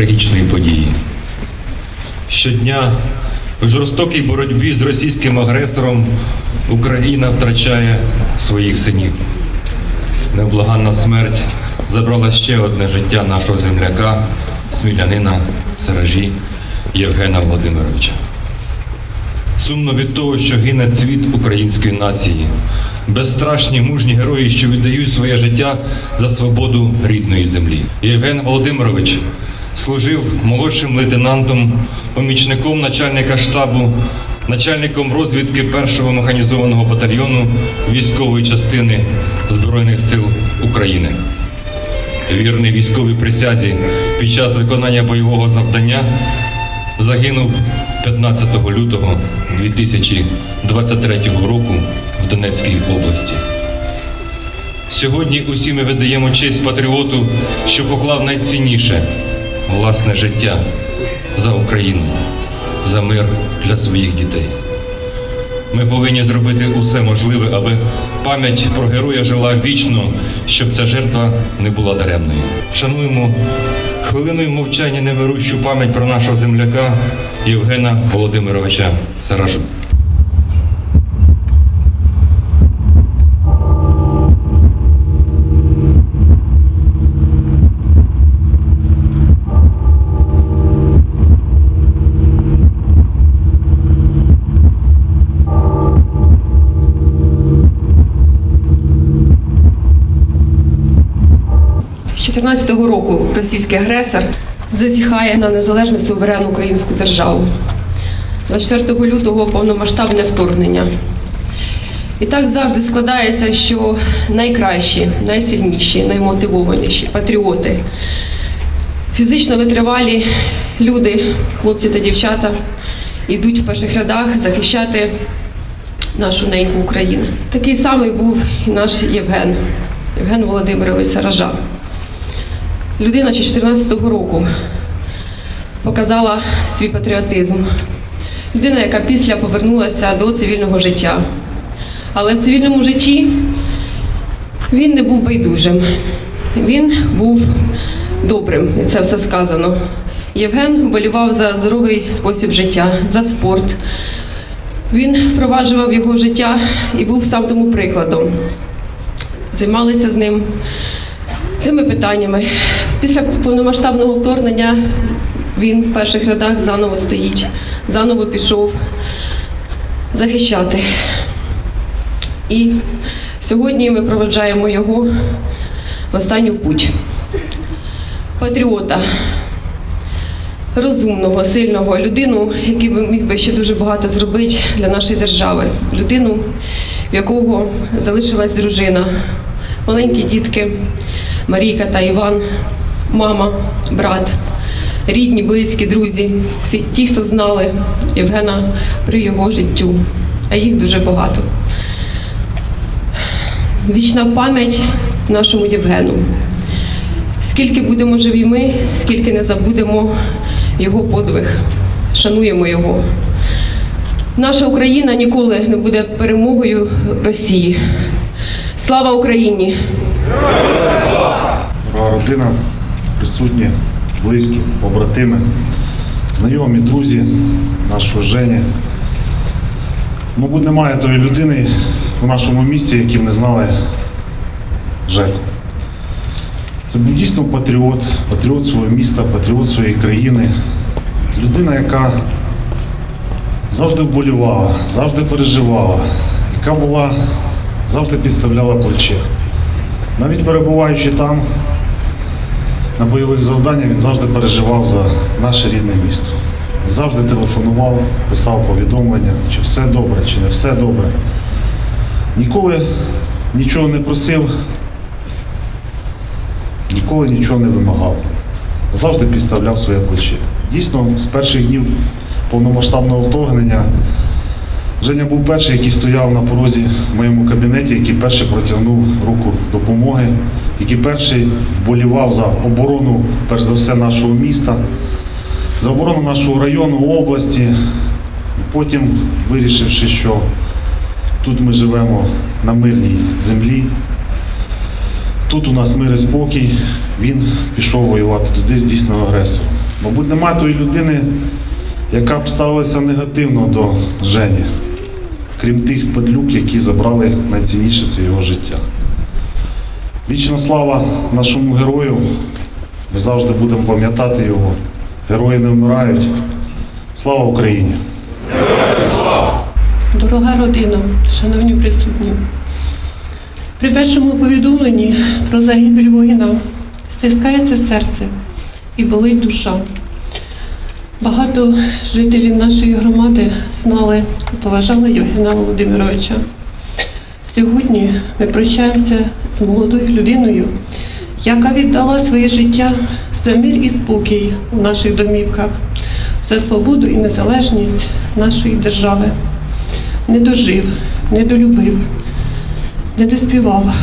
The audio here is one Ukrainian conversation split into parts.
трагічної події. Щодня в жорстокій боротьбі з російським агресором Україна втрачає своїх синів. Невблаганна смерть забрала ще одне життя нашого земляка, смілянина Сережі Євгена Володимировича. Сумно від того, що гине цвіт української нації, безстрашні мужні герої, що віддають своє життя за свободу рідної землі. Євген Володимирович служив молодшим лейтенантом, помічником начальника штабу, начальником розвідки першого механізованого батальйону військової частини Збройних сил України. Вірний військовій присязі під час виконання бойового завдання загинув 15 лютого 2023 року в Донецькій області. Сьогодні усі ми видаємо честь патріоту, що поклав найцінніше власне життя за Україну, за мир для своїх дітей. Ми повинні зробити усе можливе, аби пам'ять про героя жила вічно, щоб ця жертва не була даремною. Шануємо хвилиною мовчання невирущу пам'ять про нашого земляка Євгена Володимировича Саражу. 2014 року російський агресор зазіхає на незалежну суверенну українську державу. 24 лютого повномасштабне вторгнення. І так завжди складається, що найкращі, найсильніші, наймотивованіші патріоти, фізично витривалі люди, хлопці та дівчата, йдуть в перших рядах захищати нашу неньку Україну. Такий самий був і наш Євген, Євген Володимирович Саража. Людина ще 14-го року показала свій патріотизм. Людина, яка після повернулася до цивільного життя. Але в цивільному житті він не був байдужим. Він був добрим, і це все сказано. Євген вболівав за здоровий спосіб життя, за спорт. Він впроваджував його життя і був сам тому прикладом. Займалися з ним цими питаннями. Після повномасштабного вторгнення він в перших рядах заново стоїть, заново пішов захищати. І сьогодні ми проведжаємо його в останню путь. Патріота, розумного, сильного, людину, який би міг би ще дуже багато зробити для нашої держави. Людину, в якого залишилась дружина, маленькі дітки, Марійка та Іван, мама, брат, рідні, близькі, друзі, всі ті, хто знали Євгена при його життю, а їх дуже багато. Вічна пам'ять нашому Євгену. Скільки будемо живі ми, скільки не забудемо його подвиг, шануємо його. Наша Україна ніколи не буде перемогою Росії. Слава Україні! Дорога родина, присутні, близькі, побратими, знайомі, друзі нашого Жені. Мабуть, немає тої людини в нашому місті, які б не знали Жеку. Це був дійсно патріот, патріот свого міста, патріот своєї країни. Людина, яка завжди вболівала, завжди переживала, яка була, завжди підставляла плече. Навіть перебуваючи там, на бойових завданнях, він завжди переживав за наше рідне місто. Завжди телефонував, писав повідомлення, чи все добре, чи не все добре. Ніколи нічого не просив, ніколи нічого не вимагав. Завжди підставляв своє плече. Дійсно, з перших днів повномасштабного вторгнення Женя був перший, який стояв на порозі в моєму кабінеті, який перший протягнув руку допомоги, який перший вболівав за оборону, перш за все, нашого міста, за оборону нашого району, області. Потім, вирішивши, що тут ми живемо на мирній землі, тут у нас мир і спокій, він пішов воювати туди з дійсного агресора. Мабуть, немає тої людини, яка б ставилася негативно до Жені, крім тих падлюк, які забрали найцінніше це його життя. Вічна слава нашому герою. Ми завжди будемо пам'ятати його. Герої не вмирають. Слава Україні! Дорога родина, шановні присутні. При першому повідомленні про загибель воїна стискається серце і болить душа. Багато жителів нашої громади знали і поважали Євгена Володимировича. Сьогодні ми прощаємося з молодою людиною, яка віддала своє життя за мир і спокій у наших домівках, за свободу і незалежність нашої держави не дожив, не долюбив, не доспівав,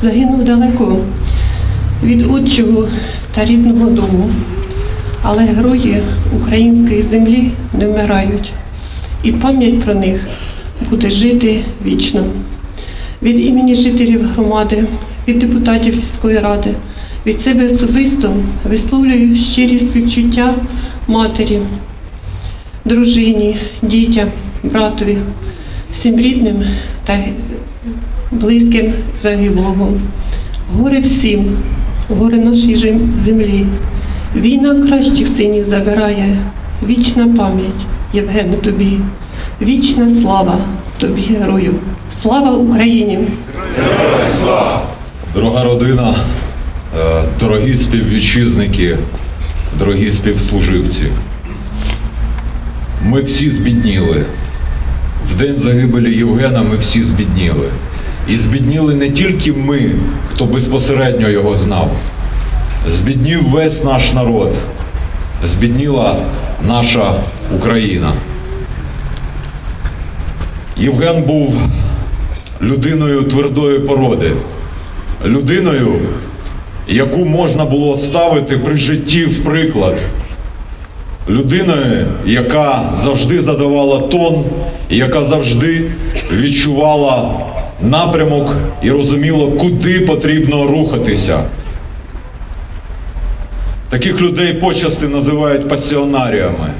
загинув далеко від отчого та рідного дому. Але герої української землі не вмирають, і пам'ять про них буде жити вічно. Від імені жителів громади, від депутатів сільської ради, від себе особисто висловлюю щирі співчуття матері, дружині, дітям, братові, всім рідним та близьким загиблого. Горе всім, горе нашій землі. Війна кращих синів забирає, вічна пам'ять, Євгене тобі, вічна слава тобі, герою. Слава Україні! Дорога родина, е, дорогі співвітчизники, дорогі співслуживці. Ми всі збідніли. В день загибелі Євгена ми всі збідніли. І збідніли не тільки ми, хто безпосередньо його знав. Збіднів весь наш народ, збідніла наша Україна. Євген був людиною твердої породи, людиною, яку можна було ставити при житті в приклад, людиною, яка завжди задавала тон, яка завжди відчувала напрямок і розуміла, куди потрібно рухатися. Таких людей почасти називають пасіонаріями.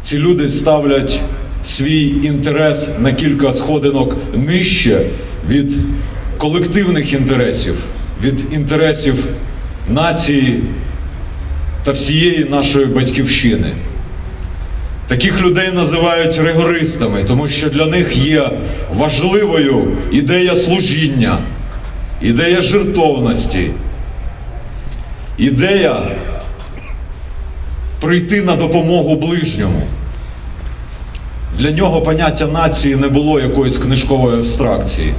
Ці люди ставлять свій інтерес на кілька сходинок нижче від колективних інтересів, від інтересів нації та всієї нашої батьківщини. Таких людей називають ригористами, тому що для них є важливою ідея служіння, ідея жертовності, ідея прийти на допомогу ближньому. Для нього поняття нації не було якоїсь книжкової абстракції.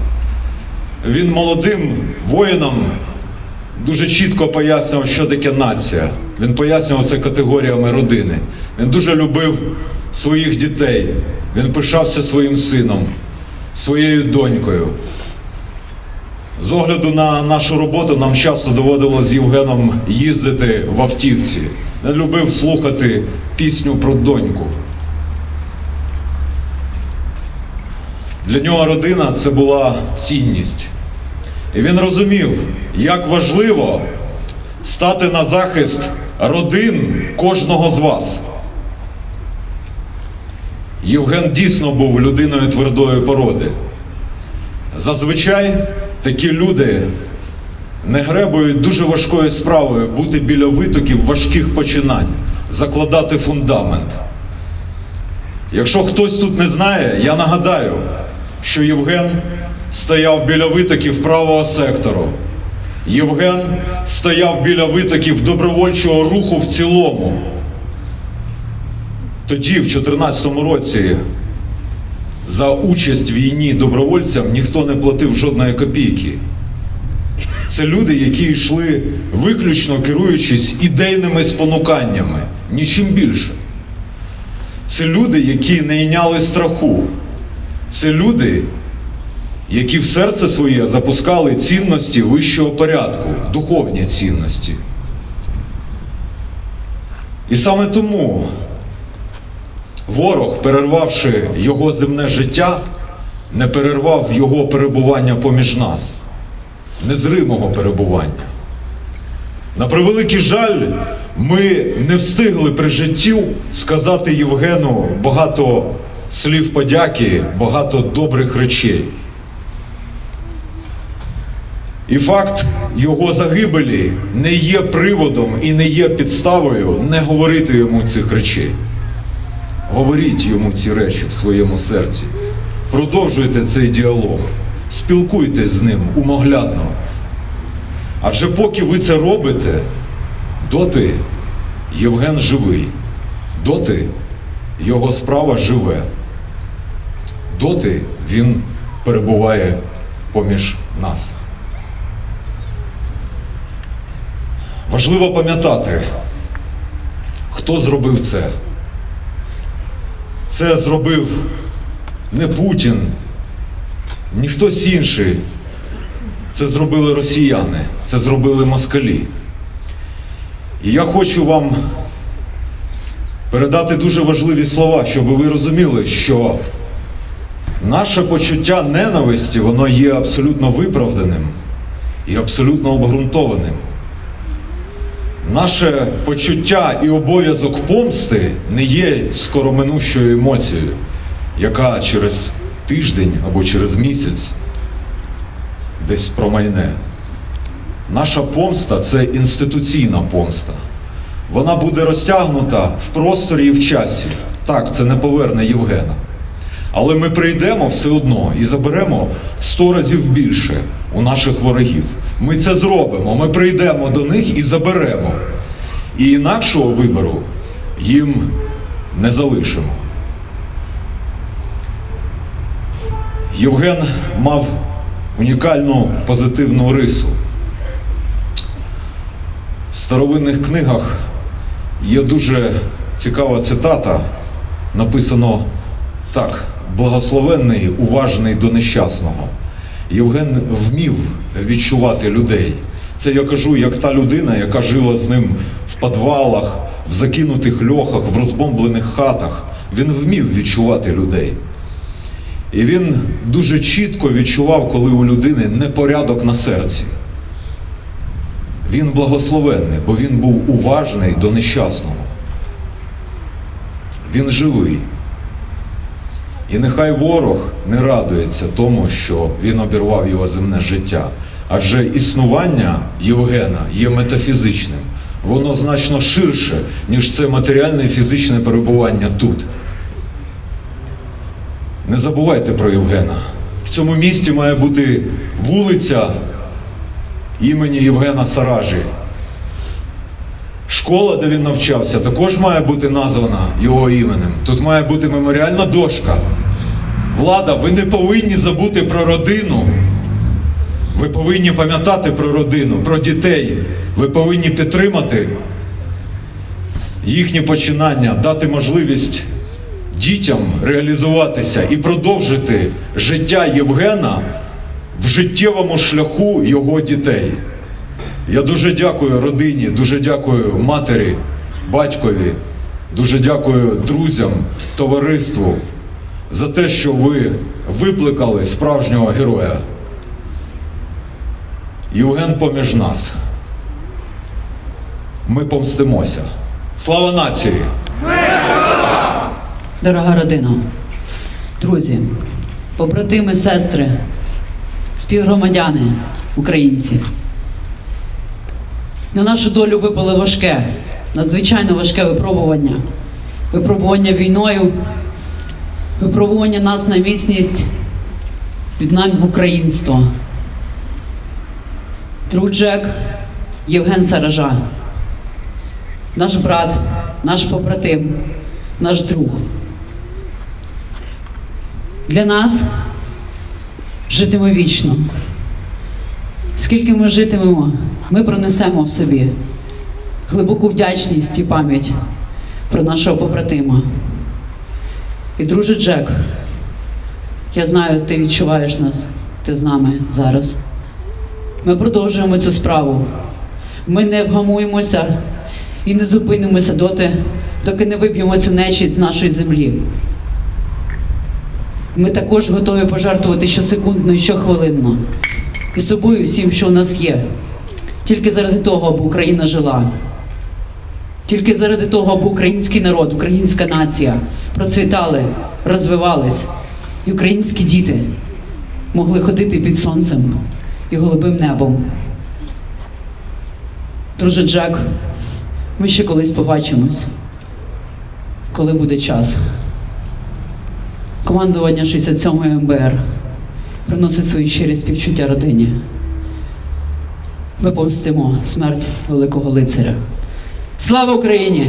Він молодим воїнам дуже чітко пояснював, що таке нація. Він пояснював це категоріями родини. Він дуже любив своїх дітей. Він пишався своїм сином, своєю донькою. З огляду на нашу роботу нам часто доводилось з Євгеном їздити в автівці. Він любив слухати пісню про доньку. Для нього родина це була цінність. І він розумів, як важливо стати на захист родин кожного з вас. Євген дійсно був людиною твердої породи. Зазвичай такі люди не гребують дуже важкою справою бути біля витоків важких починань, закладати фундамент. Якщо хтось тут не знає, я нагадаю, що Євген стояв біля витоків правого сектору. Євген стояв біля витоків добровольчого руху в цілому. Тоді, в 2014 році, за участь в війні добровольцям ніхто не платив жодної копійки. Це люди, які йшли виключно керуючись ідейними спонуканнями, нічим більше. Це люди, які не йняли страху. Це люди, які в серце своє запускали цінності вищого порядку, духовні цінності. І саме тому ворог, перервавши його земне життя, не перервав його перебування поміж нас. незримого перебування. На превеликий жаль, ми не встигли при житті сказати Євгену багато слів подяки, багато добрих речей. І факт його загибелі не є приводом і не є підставою не говорити йому цих речей. Говоріть йому ці речі в своєму серці. Продовжуйте цей діалог, спілкуйтесь з ним умоглядно. Адже поки ви це робите, доти Євген живий, доти його справа живе, доти він перебуває поміж нас. Важливо пам'ятати, хто зробив це. Це зробив не Путін, ні хтось інший. Це зробили росіяни, це зробили москалі. І я хочу вам передати дуже важливі слова, щоб ви розуміли, що наше почуття ненависті, воно є абсолютно виправданим і абсолютно обґрунтованим. Наше почуття і обов'язок помсти не є скороминущою емоцією, яка через тиждень або через місяць десь промайне. Наша помста це інституційна помста. Вона буде розтягнута в просторі і в часі. Так, це не поверне Євгена. Але ми прийдемо все одно і заберемо в сто разів більше у наших ворогів. Ми це зробимо. Ми прийдемо до них і заберемо. І інакшого вибору їм не залишимо. Євген мав унікальну позитивну рису. В старовинних книгах є дуже цікава цитата. Написано так: благословенний, уважний до нещасного. Євген вмів відчувати людей. Це я кажу, як та людина, яка жила з ним в підвалах, в закинутих льохах, в розбомблених хатах. Він вмів відчувати людей. І він дуже чітко відчував, коли у людини непорядок на серці. Він благословенний, бо він був уважний до нещасного. Він живий. І нехай ворог не радується тому, що він обірвав його земне життя. Адже існування Євгена є метафізичним. Воно значно ширше, ніж це матеріальне і фізичне перебування тут. Не забувайте про Євгена. В цьому місті має бути вулиця імені Євгена Саражі. Школа, де він навчався, також має бути названа його іменем. Тут має бути меморіальна дошка. Влада, ви не повинні забути про родину. Ви повинні пам'ятати про родину, про дітей. Ви повинні підтримати їхні починання, дати можливість дітям реалізуватися і продовжити життя Євгена в життєвому шляху його дітей. Я дуже дякую родині, дуже дякую матері, батькові, дуже дякую друзям, товариству за те, що ви викликали справжнього героя. Євген поміж нас. Ми помстимося. Слава нації! Дорога родина, друзі, побратими, сестри, співгромадяни, українці. На нашу долю випало важке, надзвичайно важке випробування. Випробування війною, випробування нас на міцність від нам в українство. Друг Джек Євген Саража, наш брат, наш побратим, наш друг. Для нас житиме вічно. Скільки ми житимемо, ми пронесемо в собі глибоку вдячність і пам'ять про нашого побратима. І друже Джек, я знаю, ти відчуваєш нас, ти з нами зараз. Ми продовжуємо цю справу. Ми не вгамуємося і не зупинимося доти, доки не виб'ємо цю нечість з нашої землі. Ми також готові пожертвувати щосекундно і щохвилинно і собою всім, що у нас є. Тільки заради того, аби Україна жила. Тільки заради того, аби український народ, українська нація процвітали, розвивались, і українські діти могли ходити під сонцем і голубим небом. Друже Джек, ми ще колись побачимось, коли буде час. Командування 67-ї МБР приносить свої щирі співчуття родині. Ми помстимо смерть великого лицаря. Слава Україні!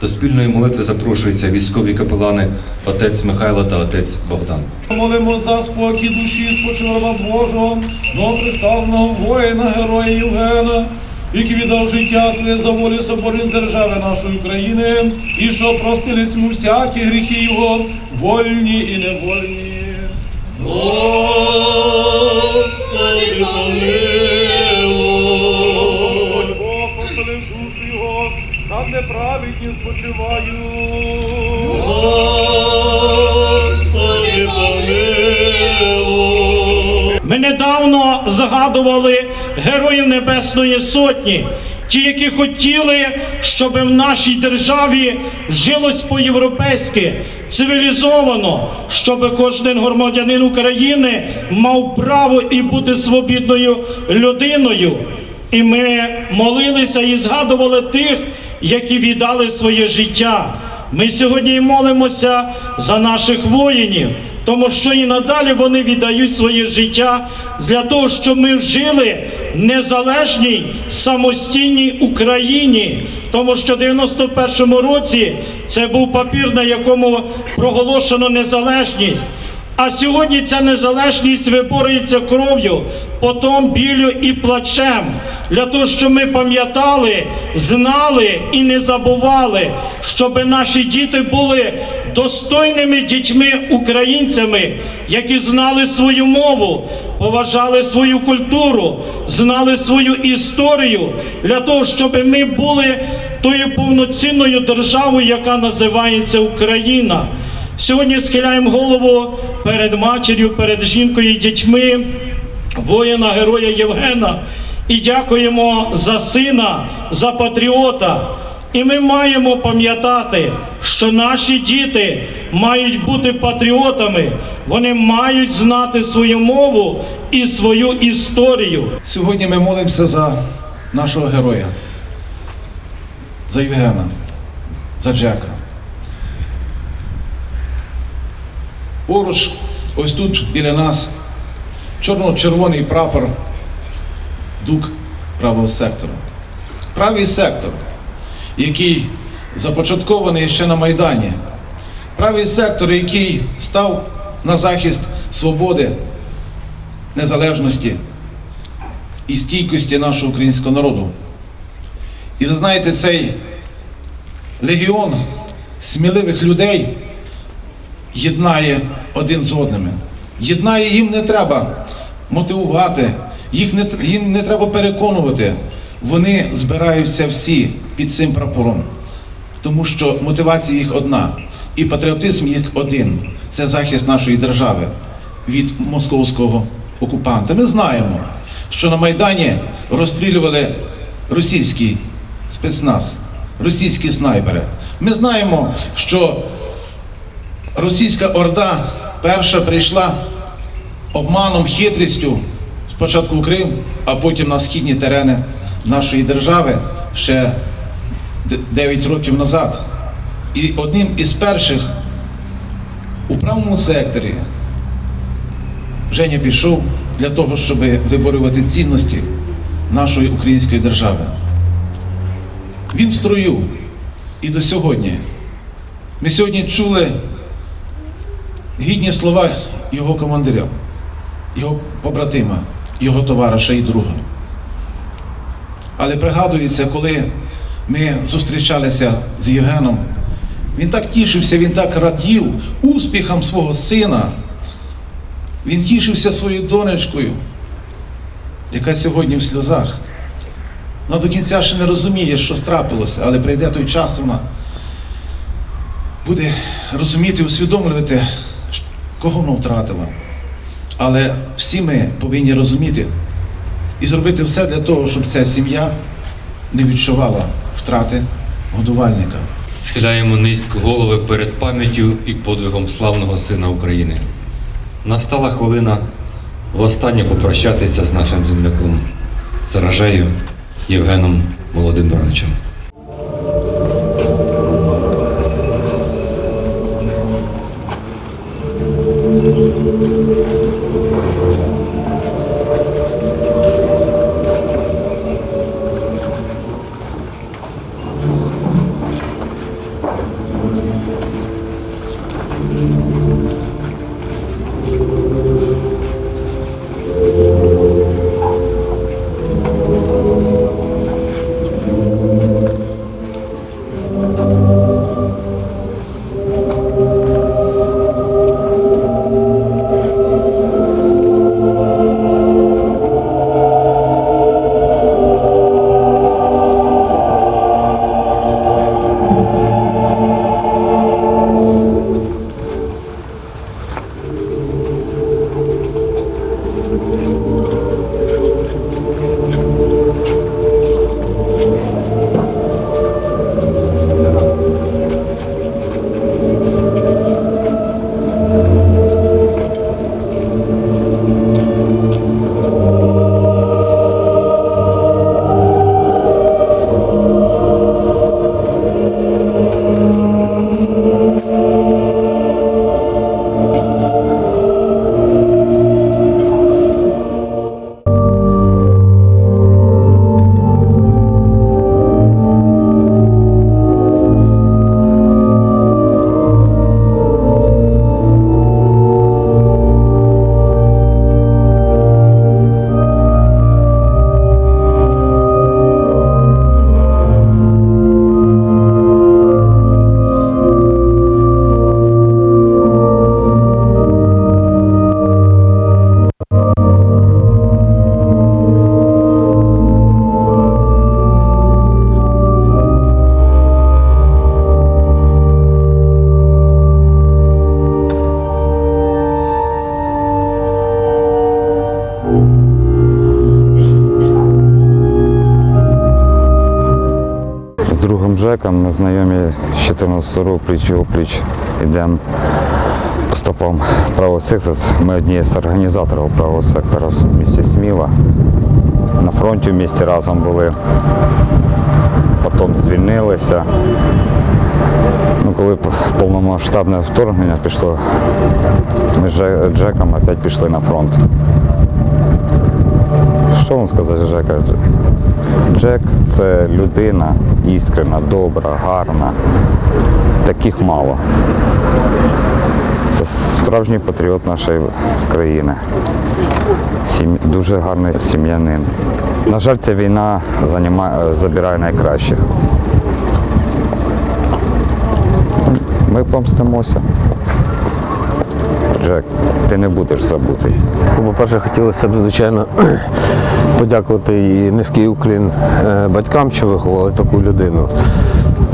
До спільної молитви запрошуються військові капелани отець Михайло та отець Богдан. Молимо за спокій душі спочила Божого, новоприставного воїна, героя Євгена, який віддав життя своє за волю соборної держави нашої України, і що простились йому всякі гріхи його, вольні і невольні. Господи, помилуй! Бог поселив душу його, там неправедні спочивають. Господи, помилуй! Ми недавно згадували Героїв Небесної Сотні, ті, які хотіли, щоб в нашій державі жилось по-європейськи, цивілізовано, щоб кожен громадянин України мав право і бути свобідною людиною. І ми молилися і згадували тих, які віддали своє життя. Ми сьогодні молимося за наших воїнів, тому що і надалі вони віддають своє життя для того, щоб ми жили в незалежній самостійній Україні. Тому що в 91-му році це був папір, на якому проголошено незалежність. А сьогодні ця незалежність виборюється кров'ю, потом білю і плачем, для того, щоб ми пам'ятали, знали і не забували, щоб наші діти були достойними дітьми-українцями, які знали свою мову, поважали свою культуру, знали свою історію, для того, щоб ми були тою повноцінною державою, яка називається Україна. Сьогодні схиляємо голову перед матір'ю, перед жінкою і дітьми воїна, героя Євгена і дякуємо за сина, за патріота. І ми маємо пам'ятати, що наші діти мають бути патріотами, вони мають знати свою мову і свою історію. Сьогодні ми молимося за нашого героя, за Євгена, за Джека. Поруч, ось тут біля нас, чорно-червоний прапор дук правого сектора. Правий сектор, який започаткований ще на Майдані. Правий сектор, який став на захист свободи, незалежності і стійкості нашого українського народу. І ви знаєте, цей легіон сміливих людей єднає один з одними. Єднає їм не треба мотивувати, їх не, їм не треба переконувати. Вони збираються всі під цим прапором, тому що мотивація їх одна, і патріотизм їх один це захист нашої держави від московського окупанта. Ми знаємо, що на Майдані розстрілювали російський спецназ, російські снайпери. Ми знаємо, що російська орда перша прийшла обманом, хитрістю спочатку в Крим, а потім на східні терени нашої держави ще 9 років назад. І одним із перших у правому секторі Женя пішов для того, щоб виборювати цінності нашої української держави. Він в строю і до сьогодні. Ми сьогодні чули гідні слова його командиря, його побратима, його товариша і друга. Але пригадується, коли ми зустрічалися з Євгеном, він так тішився, він так радів успіхам свого сина. Він тішився своєю донечкою, яка сьогодні в сльозах. Вона до кінця ще не розуміє, що трапилося, але прийде той час, вона буде розуміти, усвідомлювати, кого вона втратила. Але всі ми повинні розуміти і зробити все для того, щоб ця сім'я не відчувала втрати годувальника. Схиляємо низько голови перед пам'яттю і подвигом славного сина України. Настала хвилина востаннє попрощатися з нашим земляком Саражею Євгеном Володимировичем. Ми знайомі з 14 року пліч опліч йдемо по стопам правого сектора. Ми одні з організаторів правого сектора в місті Сміла. На фронті в місті разом були. Потім звільнилися. Ну, коли повномасштабне вторгнення пішло, ми з Джеком опять пішли на фронт. Що вам сказати, Жека? Джек це людина іскрена, добра, гарна. Таких мало. Це справжній патріот нашої країни. Сім... Дуже гарний сім'янин. На жаль, ця війна заніма... забирає найкращих. Ми помстимося. Джек, ти не будеш забутий. По-перше, хотілося б, звичайно, подякувати і низький уклін е, батькам, що виховали таку людину.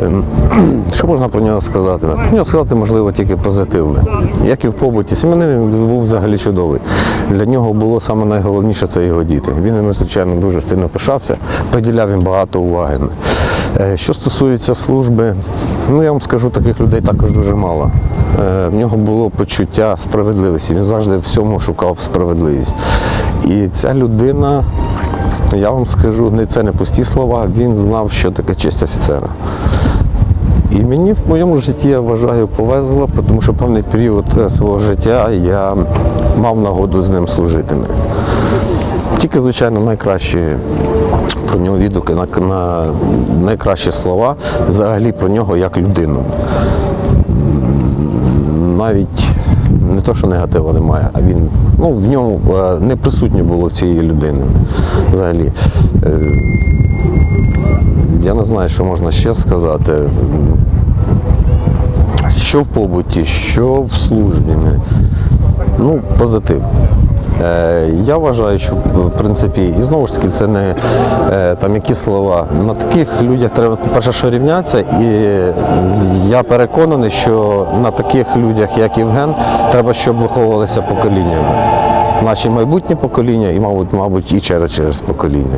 Ем, Що можна про нього сказати? Про нього сказати можливо тільки позитивне. Як і в побуті, сім'янин був взагалі чудовий. Для нього було саме найголовніше це його діти. Він ними, звичайно, дуже сильно пишався, приділяв їм багато уваги. Е, Що стосується служби, ну я вам скажу, таких людей також дуже мало. Е, В нього було почуття справедливості. Він завжди всьому шукав справедливість. І ця людина, я вам скажу, не це не пусті слова, він знав, що таке честь офіцера. І мені в моєму житті я вважаю повезло, тому що певний період е, свого життя я мав нагоду з ним служити. Тільки, звичайно, найкращі про нього відгуки, на, на найкращі слова взагалі про нього як людину. Навіть то, що негатива немає, а він ну, в ньому е, не присутнє було в цієї людини взагалі. Е, Я не знаю, що можна ще сказати. Що в побуті, що в службі. Ну, позитив. Е, Я вважаю, що в принципі, і знову ж таки, це не е, там які слова. На таких людях треба, по-перше, що рівнятися, і я переконаний, що на таких людях, як Євген, треба, щоб виховувалися поколіннями. наші майбутні покоління і, мабуть, мабуть, і через через покоління.